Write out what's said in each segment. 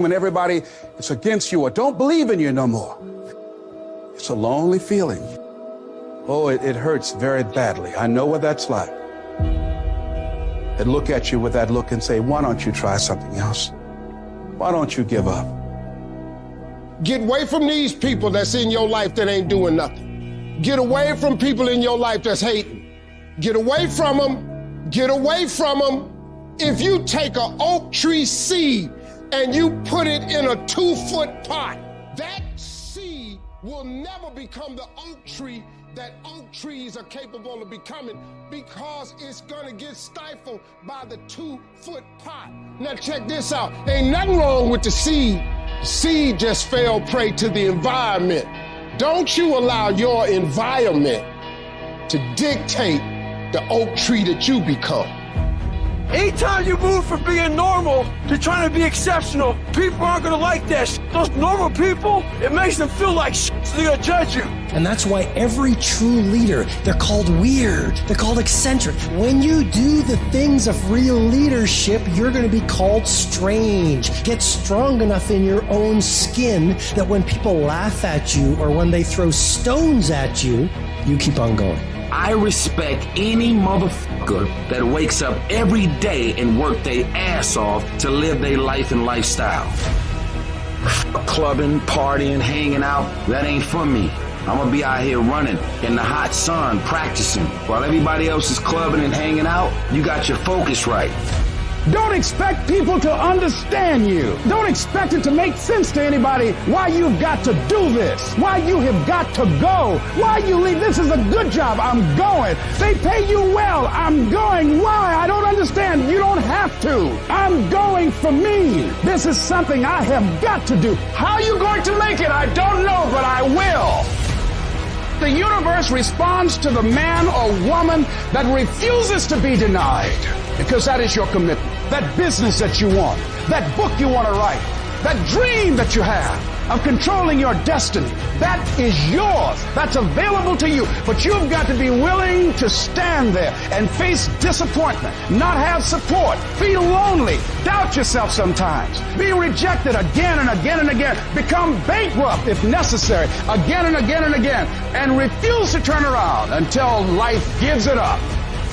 when everybody is against you or don't believe in you no more. It's a lonely feeling. Oh, it, it hurts very badly. I know what that's like. They look at you with that look and say, why don't you try something else? Why don't you give up? Get away from these people that's in your life that ain't doing nothing. Get away from people in your life that's hating. Get away from them. Get away from them. If you take an oak tree seed and you put it in a two foot pot, that seed will never become the oak tree that oak trees are capable of becoming because it's gonna get stifled by the two foot pot. Now check this out. Ain't nothing wrong with the seed. The seed just fell prey to the environment. Don't you allow your environment to dictate the oak tree that you become. Anytime you move from being normal to trying to be exceptional, people aren't gonna like that. Those normal people, it makes them feel like so they're gonna judge you. And that's why every true leader, they're called weird. They're called eccentric. When you do the things of real leadership, you're going to be called strange. Get strong enough in your own skin that when people laugh at you or when they throw stones at you, you keep on going. I respect any motherfucker that wakes up every day and work their ass off to live their life and lifestyle. Clubbing, partying, hanging out, that ain't for me. I'm gonna be out here running in the hot sun, practicing. While everybody else is clubbing and hanging out, you got your focus right. Don't expect people to understand you. Don't expect it to make sense to anybody why you've got to do this, why you have got to go, why you leave. This is a good job. I'm going. They pay you well. I'm going. Why? I don't understand. You don't have to. I'm going for me. This is something I have got to do. How are you going to make it? I don't know, but I will. The universe responds to the man or woman that refuses to be denied because that is your commitment. That business that you want, that book you want to write, that dream that you have of controlling your destiny, that is yours. That's available to you. But you've got to be willing to stand there and face disappointment, not have support, feel lonely, doubt yourself sometimes, be rejected again and again and again, become bankrupt if necessary, again and again and again, and refuse to turn around until life gives it up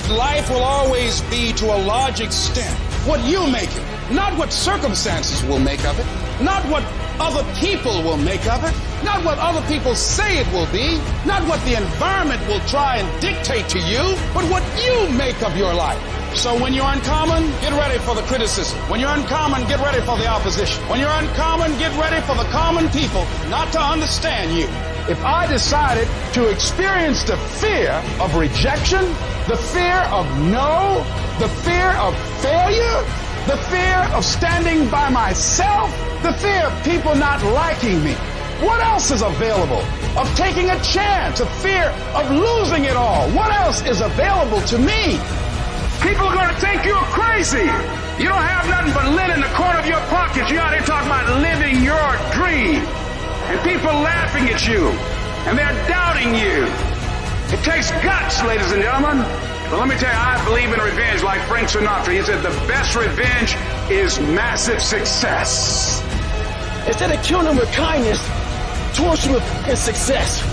life will always be to a large extent what you make it, not what circumstances will make of it, not what other people will make of it, not what other people say it will be, not what the environment will try and dictate to you, but what you make of your life. So when you're uncommon, get ready for the criticism. When you're uncommon, get ready for the opposition. When you're uncommon, get ready for the common people not to understand you. If I decided to experience the fear of rejection, the fear of no, the fear of failure, the fear of standing by myself, the fear of people not liking me. What else is available? Of taking a chance, a fear of losing it all. What else is available to me? People are going to think you're crazy. You don't have nothing but lint in the corner of your pocket. You're out here talking about living your dream. Laughing at you. And they're doubting you. It takes guts, ladies and gentlemen. But let me tell you, I believe in revenge like Frank Sinatra. He said the best revenge is massive success. Instead of killing them with kindness, torture with success.